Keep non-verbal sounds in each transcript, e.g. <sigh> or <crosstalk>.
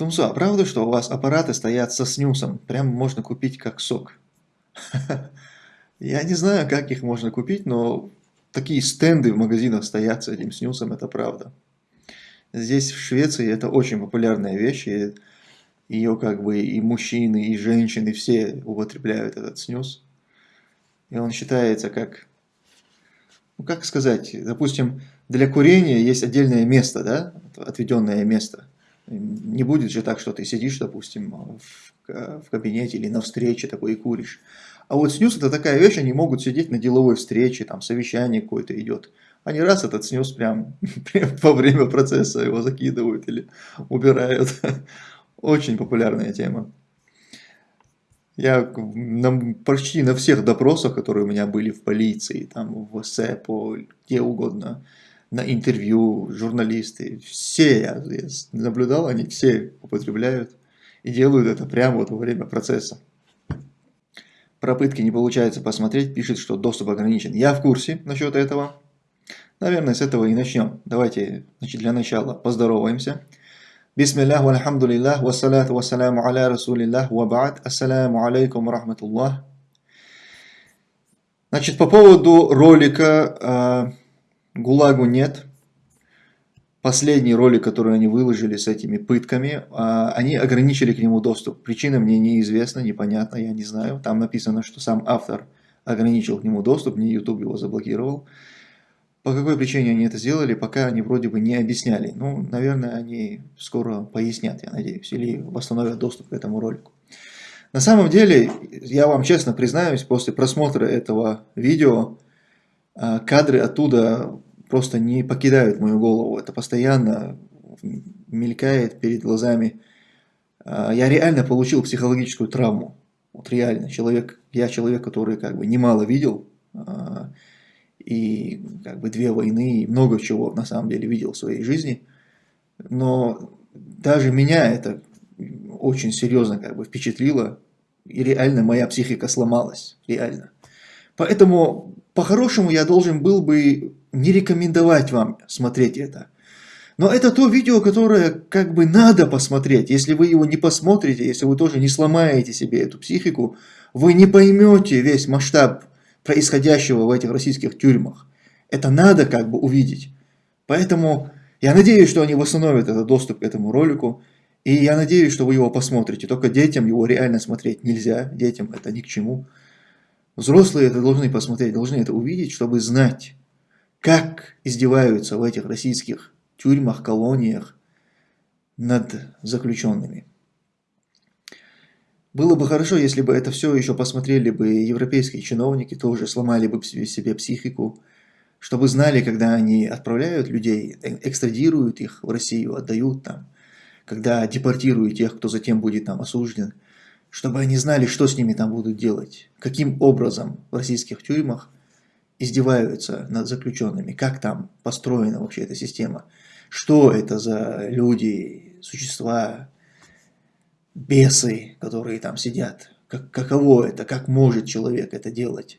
Тумсо, а правда, что у вас аппараты стоят со снюсом? Прям можно купить как сок. <laughs> Я не знаю, как их можно купить, но такие стенды в магазинах стоят с этим снюсом, это правда. Здесь, в Швеции, это очень популярная вещь, и ее как бы и мужчины, и женщины, все употребляют этот снюс. И он считается как, ну как сказать, допустим, для курения есть отдельное место, да, отведенное место. Не будет же так, что ты сидишь, допустим, в, кабинете или на встрече такой и куришь. А вот снюс это такая вещь, они могут сидеть на деловой встрече, там совещание какое-то идет. Они раз этот снюс прям, <laughs> прям во время процесса его закидывают или убирают. <laughs> Очень популярная тема. Я на, почти на всех допросах, которые у меня были в полиции, там в СЭПО, где угодно, на интервью, журналисты, все я, я наблюдал, они все употребляют и делают это прямо вот во время процесса. Пропытки не получается посмотреть, пишет, что доступ ограничен. Я в курсе насчет этого. Наверное, с этого и начнем. Давайте значит, для начала поздороваемся. Бисмиллах, вальхамдулиллах, вассалату вассаляму аля расулиллах, вабаат, ассаляму алейкум рахматуллах. Значит, по поводу ролика э, «ГУЛАГу нет», последний ролик, который они выложили с этими пытками, э, они ограничили к нему доступ. Причина мне неизвестна, непонятна, я не знаю. Там написано, что сам автор ограничил к нему доступ, не YouTube его заблокировал. По какой причине они это сделали, пока они вроде бы не объясняли. Ну, наверное, они скоро пояснят, я надеюсь, или восстановят доступ к этому ролику. На самом деле, я вам честно признаюсь, после просмотра этого видео, а, кадры оттуда просто не покидают мою голову. Это постоянно мелькает перед глазами. А, я реально получил психологическую травму. Вот реально. Человек, я человек, который как бы немало видел а, и как бы две войны, и много чего на самом деле видел в своей жизни. Но даже меня это очень серьезно как бы впечатлило, и реально моя психика сломалась, реально. Поэтому, по-хорошему, я должен был бы не рекомендовать вам смотреть это. Но это то видео, которое как бы надо посмотреть. Если вы его не посмотрите, если вы тоже не сломаете себе эту психику, вы не поймете весь масштаб происходящего в этих российских тюрьмах. Это надо как бы увидеть. Поэтому я надеюсь, что они восстановят этот доступ к этому ролику. И я надеюсь, что вы его посмотрите. Только детям его реально смотреть нельзя. Детям это ни к чему. Взрослые это должны посмотреть, должны это увидеть, чтобы знать, как издеваются в этих российских тюрьмах, колониях над заключенными. Было бы хорошо, если бы это все еще посмотрели бы европейские чиновники, тоже сломали бы себе психику, чтобы знали, когда они отправляют людей, э, экстрадируют их в Россию, отдают там, когда депортируют тех, кто затем будет там осужден, чтобы они знали, что с ними там будут делать, каким образом в российских тюрьмах издеваются над заключенными, как там построена вообще эта система, что это за люди, существа, бесы, которые там сидят. Как, каково это, как может человек это делать?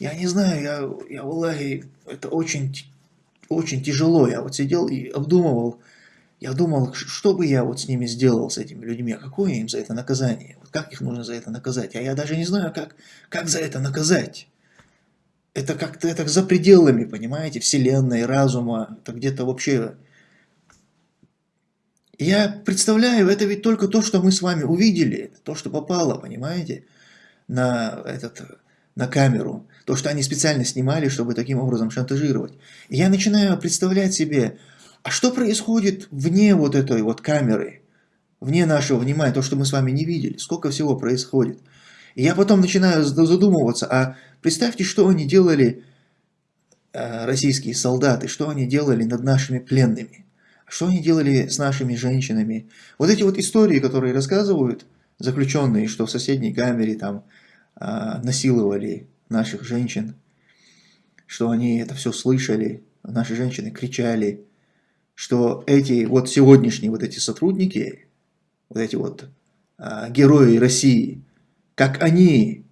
Я не знаю, я, я Аллахе, это очень, очень тяжело. Я вот сидел и обдумывал, я думал, что бы я вот с ними сделал, с этими людьми, а какое им за это наказание, как их нужно за это наказать, а я даже не знаю, как, как за это наказать. Это как-то это за пределами, понимаете, вселенной, разума, это где-то вообще я представляю, это ведь только то, что мы с вами увидели, то, что попало, понимаете, на, этот, на камеру. То, что они специально снимали, чтобы таким образом шантажировать. И я начинаю представлять себе, а что происходит вне вот этой вот камеры, вне нашего внимания, то, что мы с вами не видели, сколько всего происходит. И я потом начинаю задумываться, а представьте, что они делали, э, российские солдаты, что они делали над нашими пленными. Что они делали с нашими женщинами? Вот эти вот истории, которые рассказывают заключенные, что в соседней камере там а, насиловали наших женщин, что они это все слышали, наши женщины кричали, что эти вот сегодняшние вот эти сотрудники, вот эти вот а, герои России, как они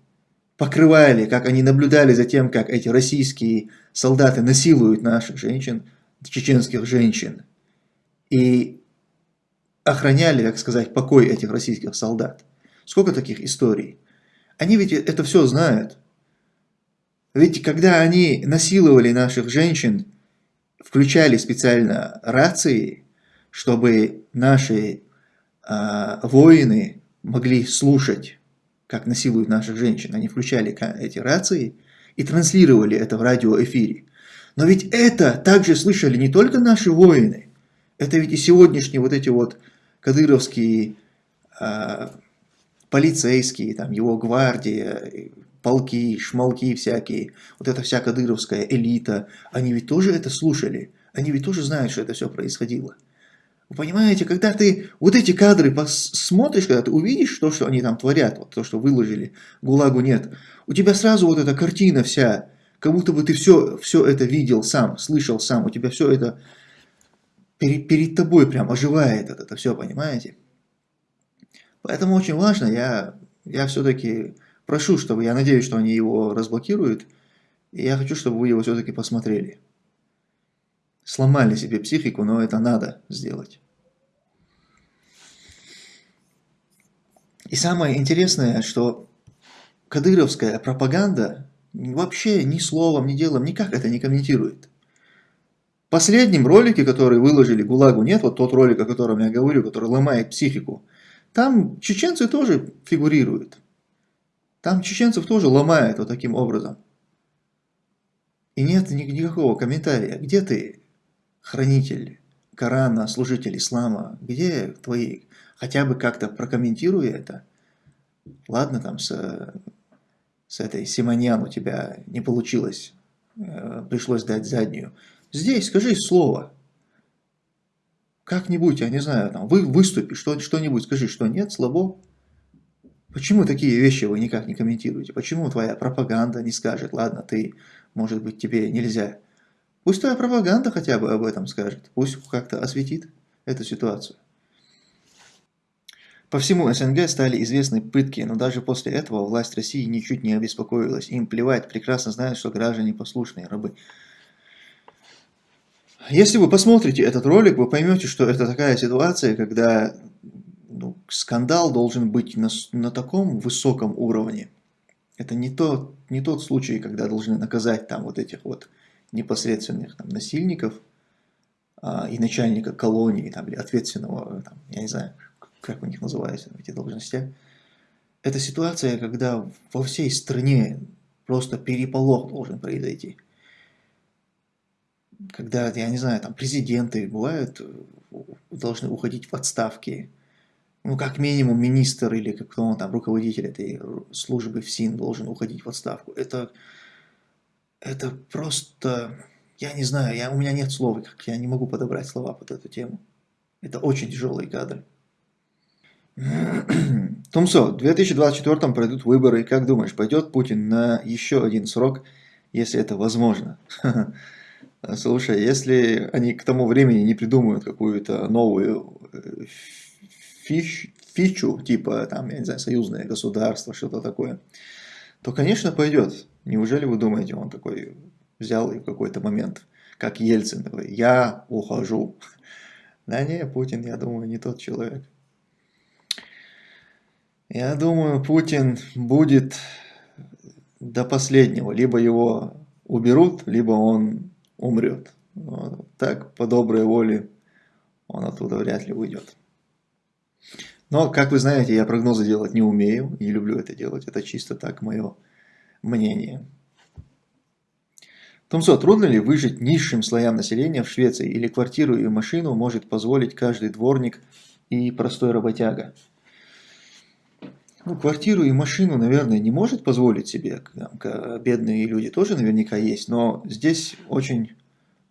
покрывали, как они наблюдали за тем, как эти российские солдаты насилуют наших женщин, чеченских женщин, и охраняли, так сказать, покой этих российских солдат. Сколько таких историй? Они ведь это все знают. Ведь когда они насиловали наших женщин, включали специально рации, чтобы наши э, воины могли слушать, как насилуют наших женщин. Они включали эти рации и транслировали это в радиоэфире. Но ведь это также слышали не только наши воины, это ведь и сегодняшние вот эти вот кадыровские э, полицейские, там его гвардия, полки, шмалки всякие, вот эта вся кадыровская элита, они ведь тоже это слушали, они ведь тоже знают, что это все происходило. Вы понимаете, когда ты вот эти кадры смотришь, когда ты увидишь то, что они там творят, вот то, что выложили, ГУЛАГу нет, у тебя сразу вот эта картина вся, как будто бы ты все, все это видел сам, слышал сам, у тебя все это перед, перед тобой прям оживает это, это все, понимаете? Поэтому очень важно, я, я все-таки прошу, чтобы, я надеюсь, что они его разблокируют, и я хочу, чтобы вы его все-таки посмотрели сломали себе психику, но это надо сделать. И самое интересное, что кадыровская пропаганда вообще ни словом, ни делом никак это не комментирует. В последнем ролике, который выложили ГУЛАГу нет, вот тот ролик, о котором я говорю, который ломает психику, там чеченцы тоже фигурируют. Там чеченцев тоже ломают вот таким образом. И нет никакого комментария. Где ты, хранитель Корана, служитель ислама, где твои, хотя бы как-то прокомментируй это. Ладно, там с, с этой Симоньян у тебя не получилось, э, пришлось дать заднюю. Здесь скажи слово. Как-нибудь, я не знаю, там, вы выступи, что-нибудь скажи, что нет, слабо. Почему такие вещи вы никак не комментируете? Почему твоя пропаганда не скажет, ладно, ты, может быть, тебе нельзя Пусть твоя пропаганда хотя бы об этом скажет, пусть как-то осветит эту ситуацию. По всему СНГ стали известны пытки, но даже после этого власть России ничуть не обеспокоилась. Им плевать, прекрасно знают, что граждане послушные рабы. Если вы посмотрите этот ролик, вы поймете, что это такая ситуация, когда ну, скандал должен быть на, на таком высоком уровне. Это не тот, не тот случай, когда должны наказать там вот этих вот непосредственных там, насильников а, и начальника колонии, там, или ответственного, там, я не знаю, как у них называются эти должности, это ситуация, когда во всей стране просто переполох должен произойти. Когда, я не знаю, там президенты бывают, должны уходить в отставки, ну, как минимум, министр или кто он там, руководитель этой службы в СИН должен уходить в отставку. Это это просто, я не знаю, я, у меня нет слов, как я не могу подобрать слова под эту тему. Это очень тяжелые кадры. <clears throat> Тумсо, в 2024 пройдут выборы, как думаешь, пойдет Путин на еще один срок, если это возможно? <laughs> Слушай, если они к тому времени не придумают какую-то новую э, фич, фичу, типа, там, я не знаю, союзное государство, что-то такое, то, конечно, пойдет. Неужели вы думаете, он такой взял и в какой-то момент, как Ельцин, такой, я ухожу. <laughs> Да не, Путин, я думаю, не тот человек. Я думаю, Путин будет до последнего. Либо его уберут, либо он умрет. Но так, по доброй воле, он оттуда вряд ли уйдет. Но, как вы знаете, я прогнозы делать не умею, не люблю это делать. Это чисто так мое мнение. Томсо, трудно ли выжить низшим слоям населения в Швеции или квартиру и машину может позволить каждый дворник и простой работяга? Ну, квартиру и машину, наверное, не может позволить себе, бедные люди тоже наверняка есть, но здесь очень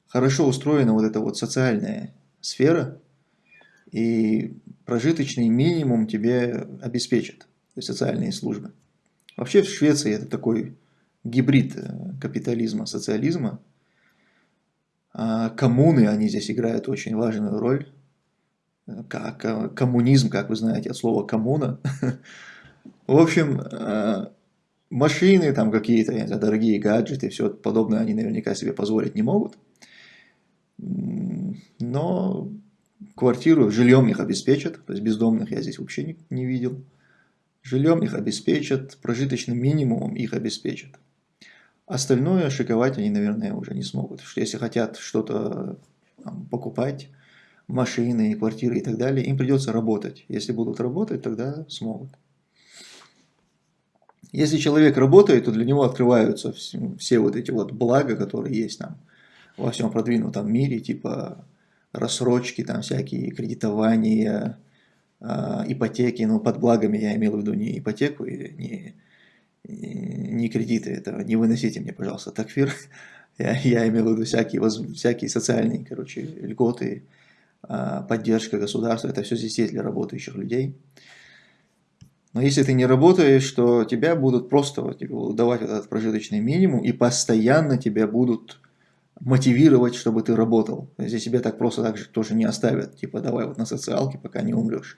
хорошо устроена вот эта вот социальная сфера, и прожиточный минимум тебе обеспечат, то есть социальные службы. Вообще в Швеции это такой гибрид э, капитализма, социализма. А коммуны, они здесь играют очень важную роль. Как, коммунизм, как вы знаете, от слова коммуна. <laughs> В общем, э, машины, там какие-то дорогие гаджеты, все подобное они наверняка себе позволить не могут. Но квартиру, жильем их обеспечат, то есть бездомных я здесь вообще не, не видел. Жильем их обеспечат, прожиточным минимумом их обеспечат. Остальное шиковать они, наверное, уже не смогут. Если хотят что-то покупать, машины, квартиры и так далее, им придется работать. Если будут работать, тогда смогут. Если человек работает, то для него открываются все, вот эти вот блага, которые есть там во всем продвинутом мире, типа рассрочки, там всякие кредитования, ипотеки, ну под благами я имел в виду не ипотеку, не, не кредиты, это не выносите мне, пожалуйста, такфир, <laughs> я, я имел в виду всякие, всякие социальные, короче, льготы, э, поддержка государства, это все здесь есть для работающих людей. Но если ты не работаешь, то тебя будут просто вот, типа, давать этот прожиточный минимум и постоянно тебя будут мотивировать, чтобы ты работал. Здесь тебя так просто так же тоже не оставят. Типа давай вот на социалке, пока не умрешь.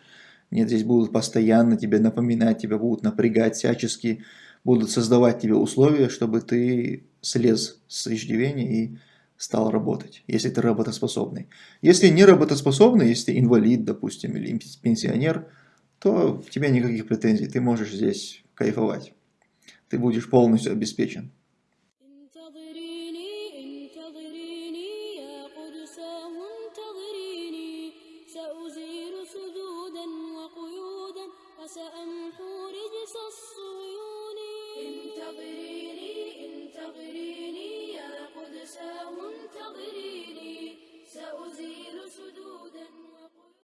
Нет, здесь будут постоянно тебе напоминать, тебя будут напрягать всячески, будут создавать тебе условия, чтобы ты слез с иждивения и стал работать, если ты работоспособный. Если не работоспособный, если ты инвалид, допустим, или пенсионер – то у тебя никаких претензий, ты можешь здесь кайфовать. Ты будешь полностью обеспечен.